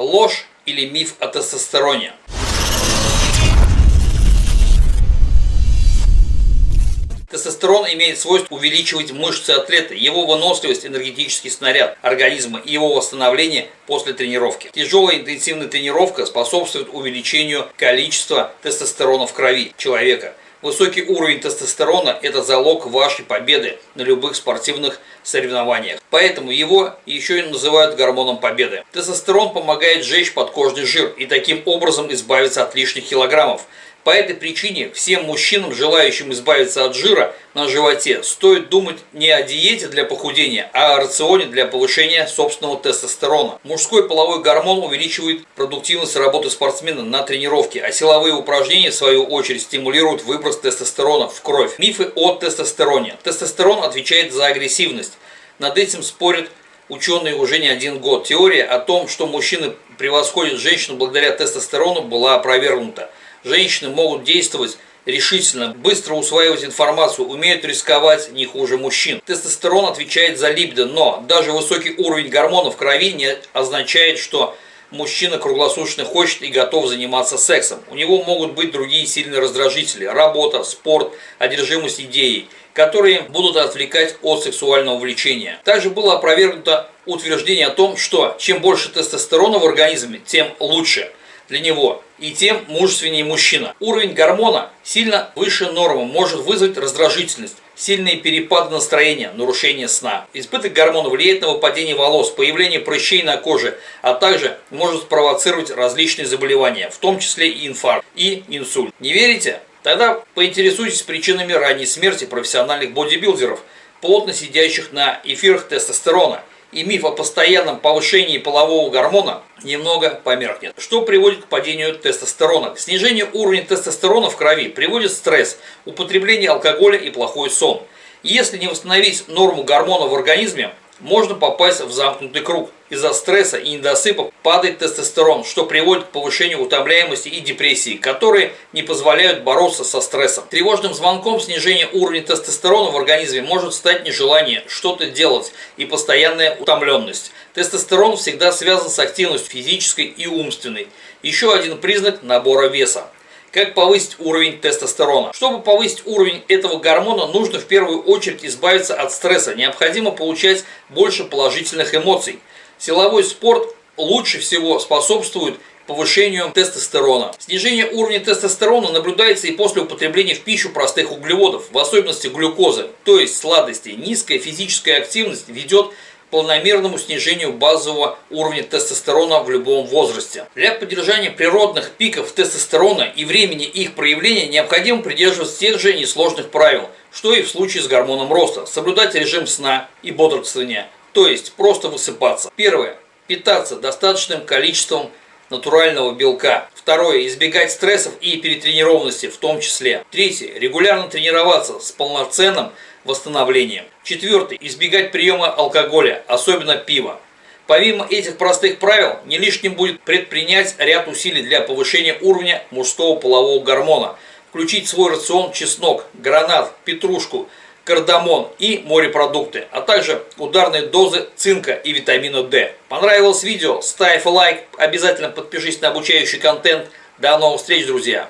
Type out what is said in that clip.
Ложь или миф о тестостероне? Тестостерон имеет свойство увеличивать мышцы атлета, его выносливость, энергетический снаряд организма и его восстановление после тренировки. Тяжелая интенсивная тренировка способствует увеличению количества тестостерона в крови человека. Высокий уровень тестостерона – это залог вашей победы на любых спортивных соревнованиях. Поэтому его еще и называют гормоном победы. Тестостерон помогает сжечь подкожный жир и таким образом избавиться от лишних килограммов – по этой причине всем мужчинам, желающим избавиться от жира на животе, стоит думать не о диете для похудения, а о рационе для повышения собственного тестостерона. Мужской половой гормон увеличивает продуктивность работы спортсмена на тренировке, а силовые упражнения, в свою очередь, стимулируют выброс тестостерона в кровь. Мифы о тестостероне. Тестостерон отвечает за агрессивность. Над этим спорят ученые уже не один год. Теория о том, что мужчины превосходят женщину благодаря тестостерону, была опровергнута. Женщины могут действовать решительно, быстро усваивать информацию, умеют рисковать не хуже мужчин. Тестостерон отвечает за либидо, но даже высокий уровень гормонов в крови не означает, что мужчина круглосуточно хочет и готов заниматься сексом. У него могут быть другие сильные раздражители – работа, спорт, одержимость идеей, которые будут отвлекать от сексуального влечения. Также было опровергнуто утверждение о том, что чем больше тестостерона в организме, тем лучше – для него, и тем мужественнее мужчина. Уровень гормона сильно выше нормы может вызвать раздражительность, сильные перепады настроения, нарушение сна. Избыток гормона влияет на выпадение волос, появление прыщей на коже, а также может спровоцировать различные заболевания, в том числе и инфаркт и инсульт. Не верите? Тогда поинтересуйтесь причинами ранней смерти профессиональных бодибилдеров, плотно сидящих на эфирах тестостерона – и миф о постоянном повышении полового гормона немного померкнет. Что приводит к падению тестостерона? К снижению уровня тестостерона в крови приводит стресс, употребление алкоголя и плохой сон. Если не восстановить норму гормона в организме, можно попасть в замкнутый круг. Из-за стресса и недосыпа падает тестостерон, что приводит к повышению утомляемости и депрессии, которые не позволяют бороться со стрессом. Тревожным звонком снижения уровня тестостерона в организме может стать нежелание что-то делать и постоянная утомленность. Тестостерон всегда связан с активностью физической и умственной. Еще один признак набора веса. Как повысить уровень тестостерона? Чтобы повысить уровень этого гормона, нужно в первую очередь избавиться от стресса. Необходимо получать больше положительных эмоций. Силовой спорт лучше всего способствует повышению тестостерона. Снижение уровня тестостерона наблюдается и после употребления в пищу простых углеводов, в особенности глюкозы, то есть сладостей. Низкая физическая активность ведет к планомерному снижению базового уровня тестостерона в любом возрасте. Для поддержания природных пиков тестостерона и времени их проявления необходимо придерживаться тех же несложных правил, что и в случае с гормоном роста. Соблюдать режим сна и бодрствования, то есть просто высыпаться. Первое. Питаться достаточным количеством натурального белка. Второе. Избегать стрессов и перетренированности в том числе. Третье. Регулярно тренироваться с полноценным восстановлением. Четвертый. Избегать приема алкоголя, особенно пива. Помимо этих простых правил, не лишним будет предпринять ряд усилий для повышения уровня мужского полового гормона. Включить в свой рацион чеснок, гранат, петрушку, кардамон и морепродукты, а также ударные дозы цинка и витамина D. Понравилось видео? Ставь лайк, обязательно подпишись на обучающий контент. До новых встреч, друзья!